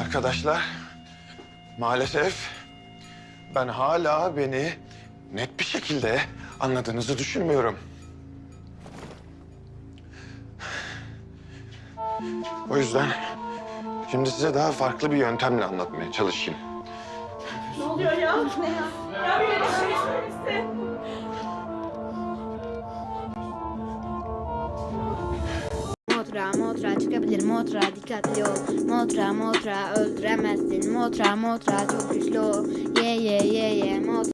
Arkadaşlar, maalesef ben hala beni net bir şekilde anladığınızı düşünmüyorum. O yüzden şimdi size daha farklı bir yöntemle anlatmaya çalışayım. Ne oluyor ya? Ne ya? Ya Motra motra çıkabilir motra. Dikkatli ol. Motra motra öldüremezsin. Motra motra çok güçlü ol. Ye ye ye ye motra